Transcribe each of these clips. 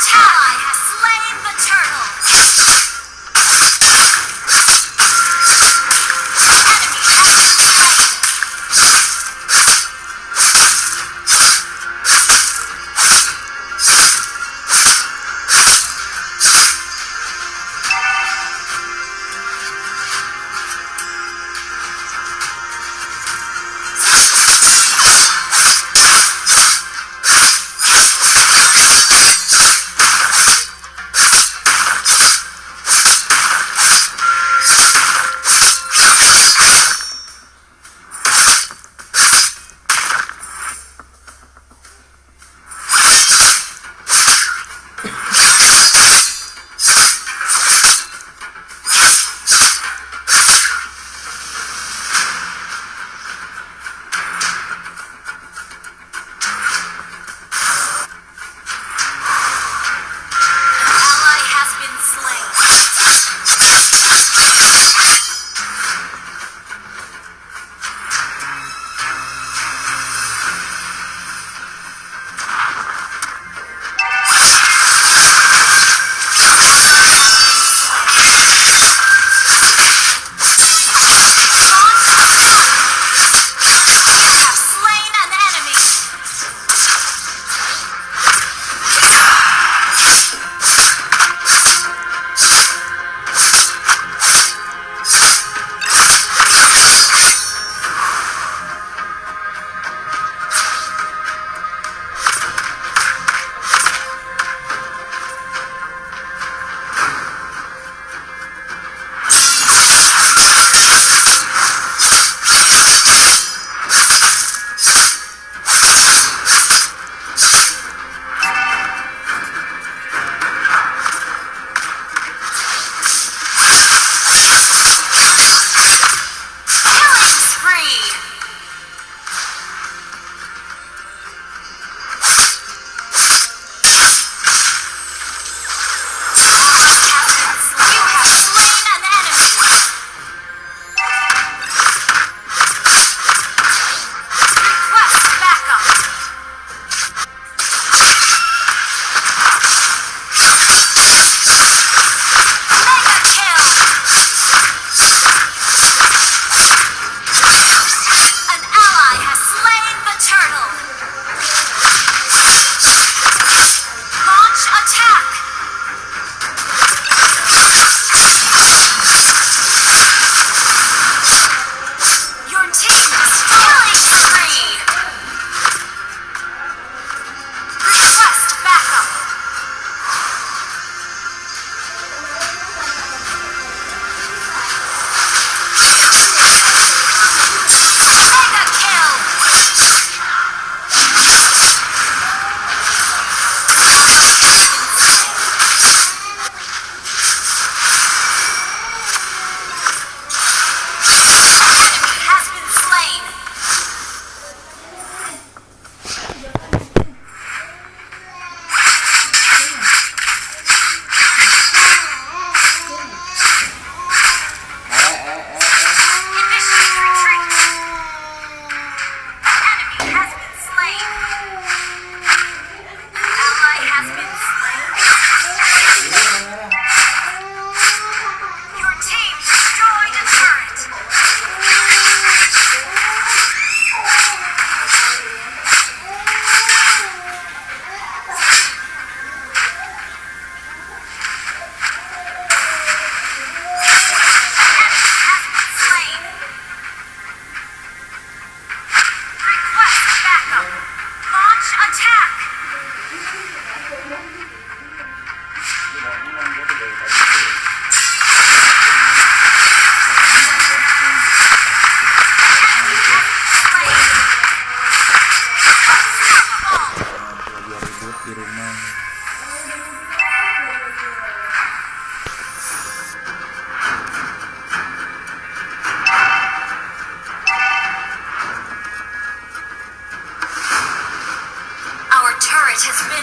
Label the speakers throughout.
Speaker 1: tower!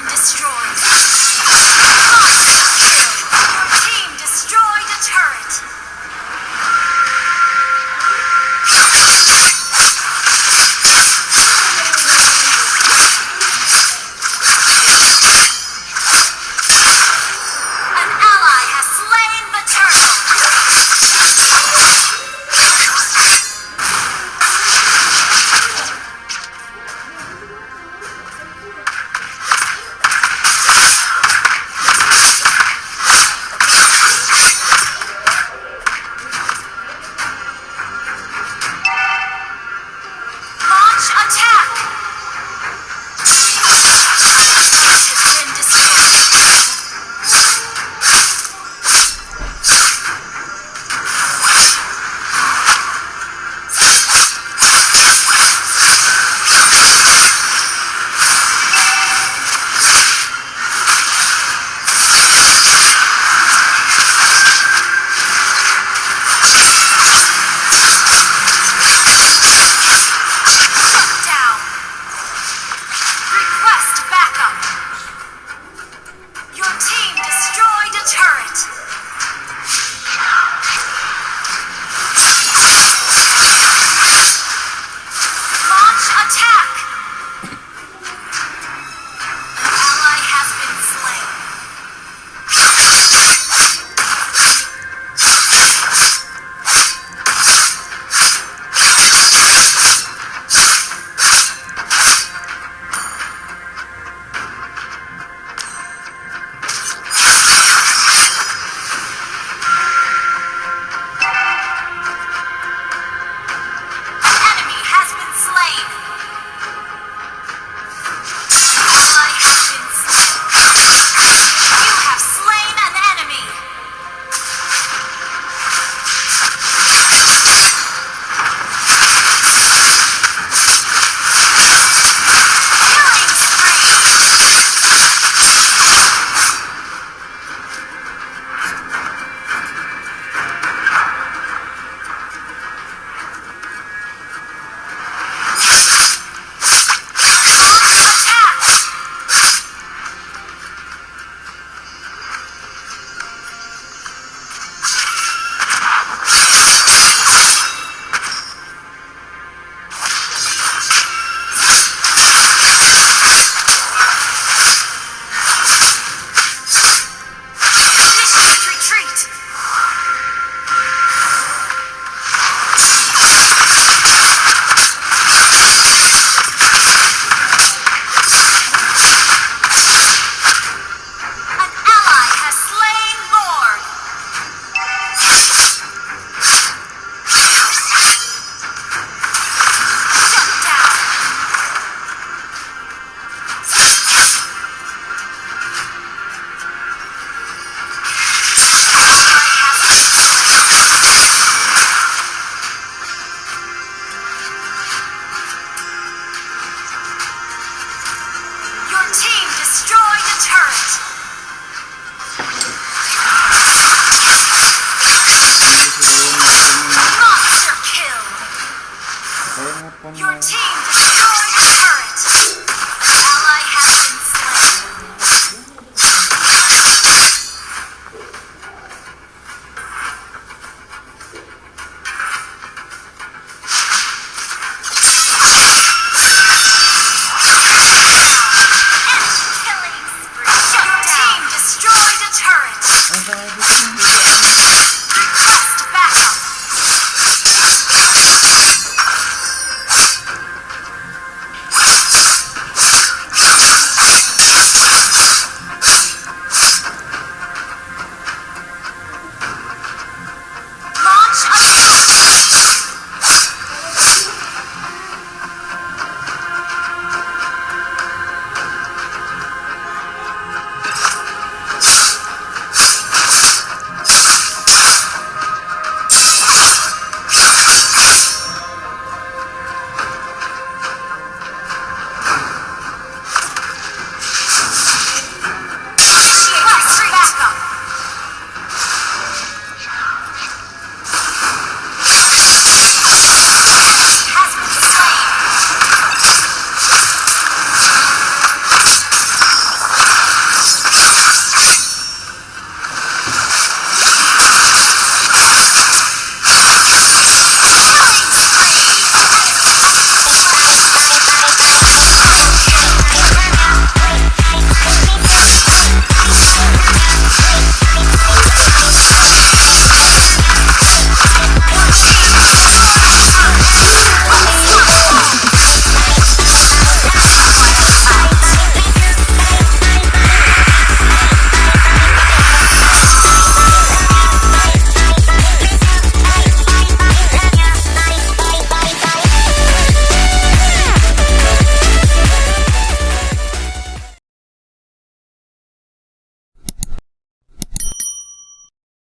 Speaker 1: destroyed.
Speaker 2: Your team